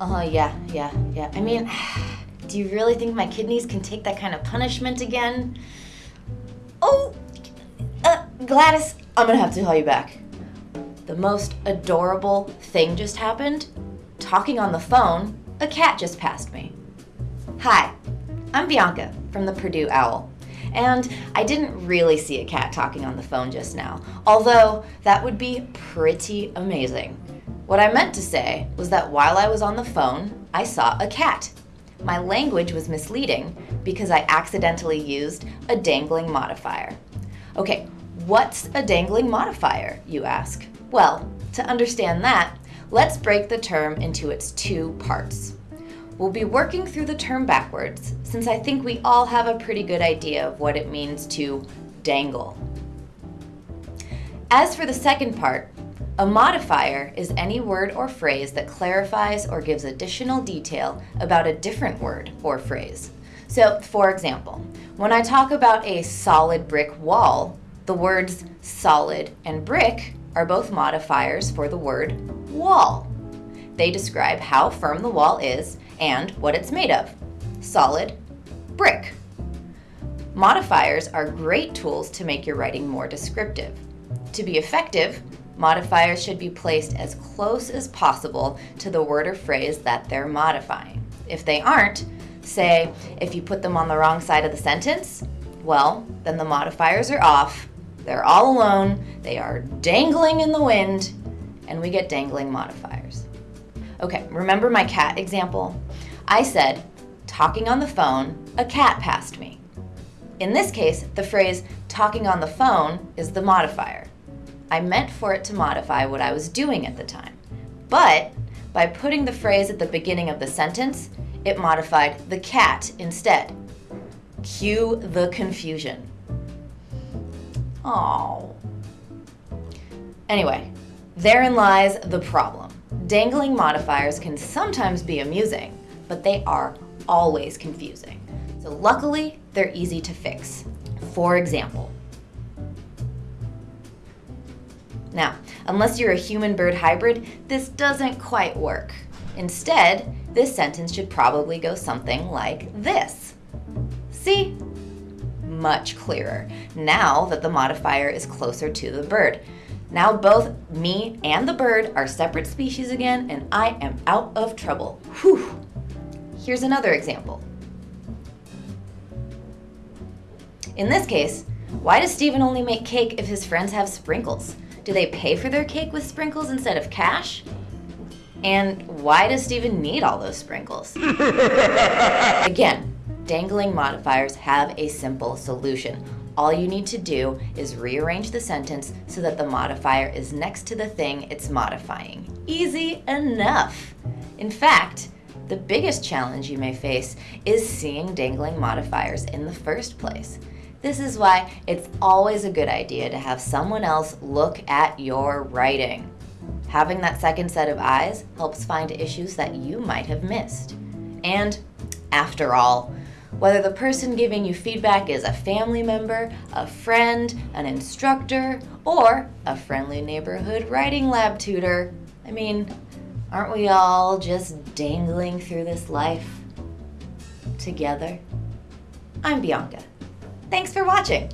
Uh-huh, yeah, yeah, yeah. I mean, do you really think my kidneys can take that kind of punishment again? Oh, uh, Gladys, I'm gonna have to call you back. The most adorable thing just happened. Talking on the phone, a cat just passed me. Hi, I'm Bianca from the Purdue Owl. And I didn't really see a cat talking on the phone just now, although that would be pretty amazing. What I meant to say was that while I was on the phone, I saw a cat. My language was misleading because I accidentally used a dangling modifier. Okay, what's a dangling modifier, you ask? Well, to understand that, let's break the term into its two parts. We'll be working through the term backwards, since I think we all have a pretty good idea of what it means to dangle. As for the second part, a modifier is any word or phrase that clarifies or gives additional detail about a different word or phrase. So, for example, when I talk about a solid brick wall, the words solid and brick are both modifiers for the word wall. They describe how firm the wall is and what it's made of. Solid, brick. Modifiers are great tools to make your writing more descriptive. To be effective, modifiers should be placed as close as possible to the word or phrase that they're modifying. If they aren't, say, if you put them on the wrong side of the sentence, well, then the modifiers are off, they're all alone, they are dangling in the wind, and we get dangling modifiers. Okay, remember my cat example? I said, talking on the phone, a cat passed me. In this case, the phrase talking on the phone is the modifier. I meant for it to modify what I was doing at the time. But by putting the phrase at the beginning of the sentence, it modified the cat instead. Cue the confusion. Oh. Anyway, therein lies the problem. Dangling modifiers can sometimes be amusing, but they are always confusing. So luckily, they're easy to fix. For example, now, unless you're a human-bird hybrid, this doesn't quite work. Instead, this sentence should probably go something like this. See? Much clearer, now that the modifier is closer to the bird. Now both me and the bird are separate species again, and I am out of trouble. Whew. Here's another example. In this case, why does Stephen only make cake if his friends have sprinkles? Do they pay for their cake with sprinkles instead of cash? And why does Stephen need all those sprinkles? Again, dangling modifiers have a simple solution. All you need to do is rearrange the sentence so that the modifier is next to the thing it's modifying. Easy enough. In fact, the biggest challenge you may face is seeing dangling modifiers in the first place. This is why it's always a good idea to have someone else look at your writing. Having that second set of eyes helps find issues that you might have missed. And after all, whether the person giving you feedback is a family member, a friend, an instructor, or a friendly neighborhood writing lab tutor, I mean, aren't we all just dangling through this life together? I'm Bianca. Thanks for watching.